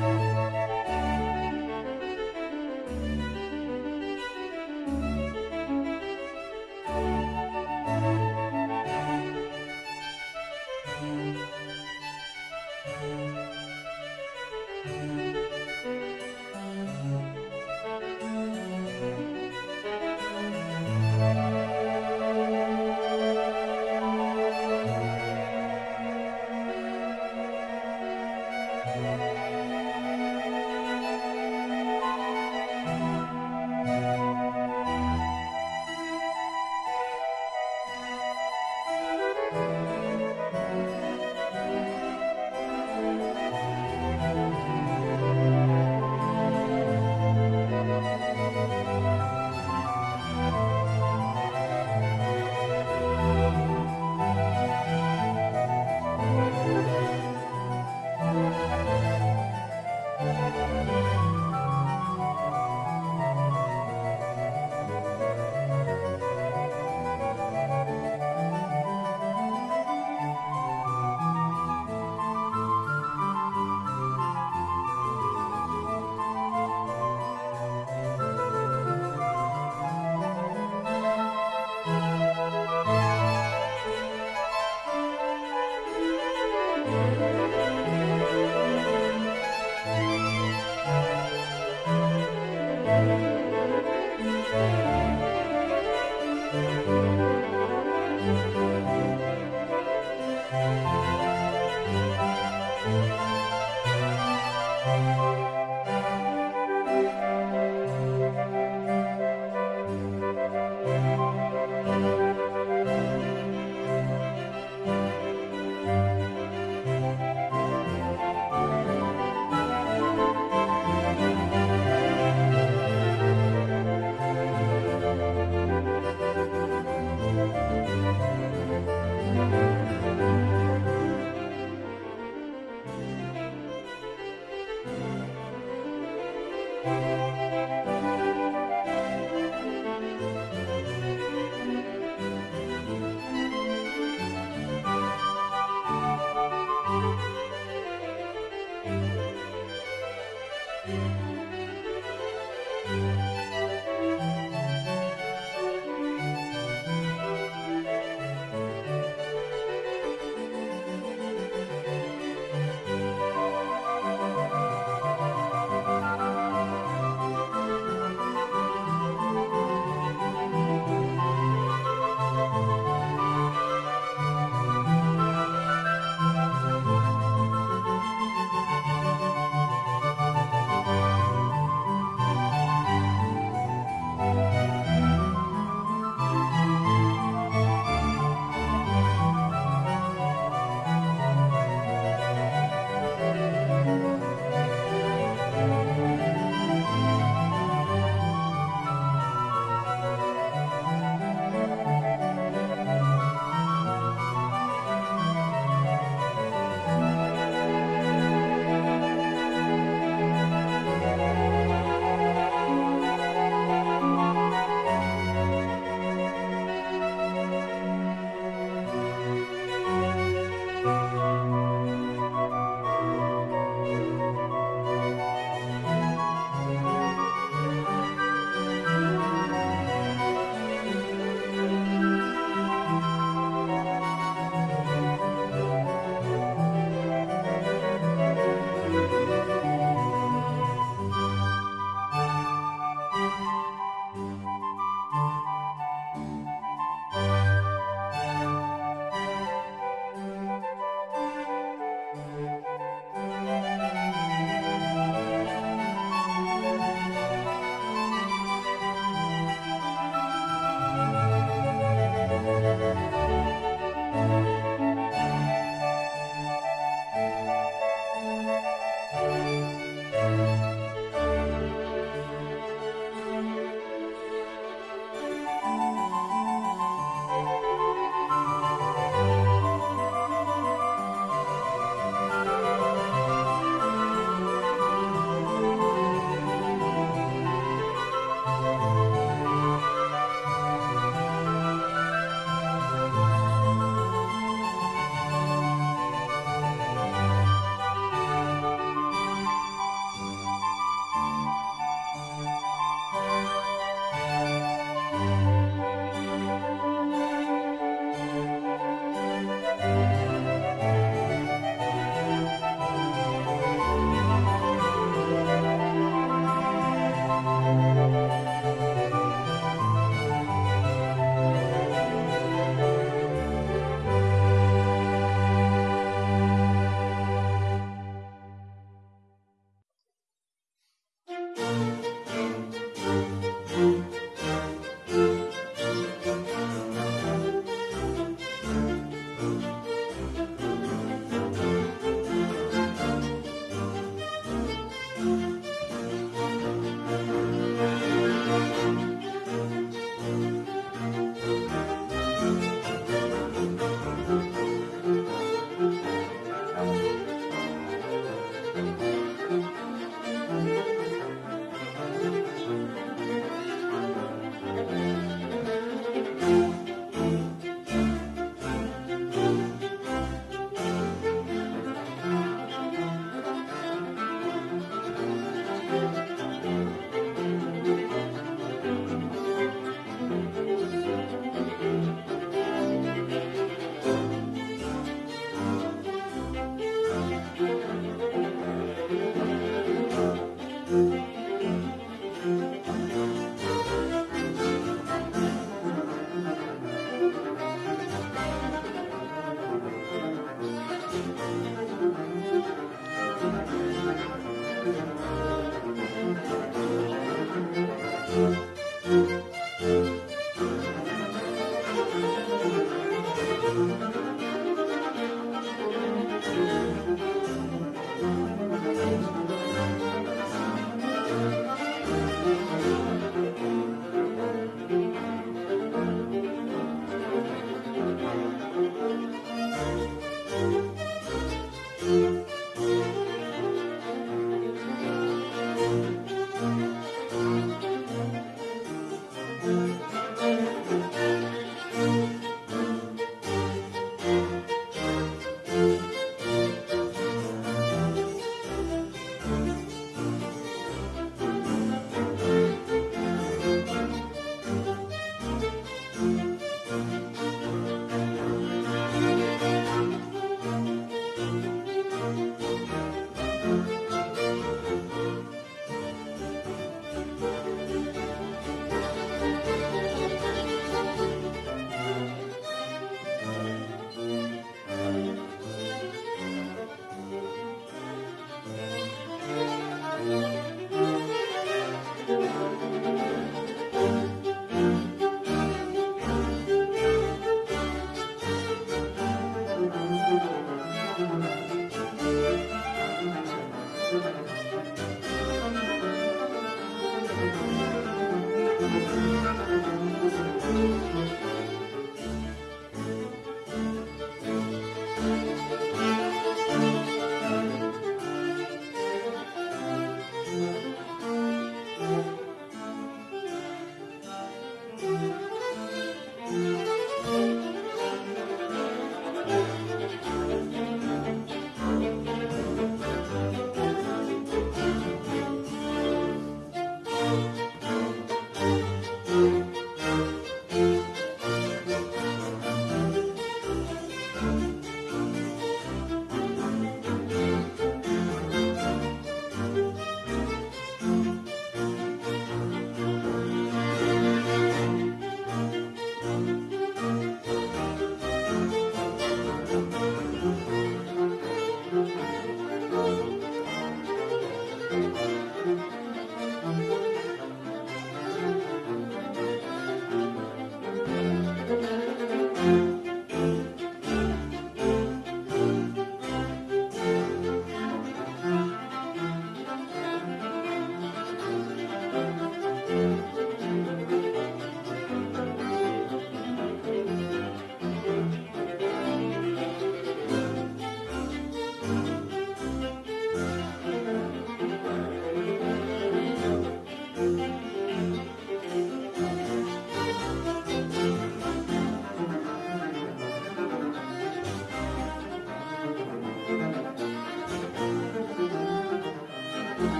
Bye.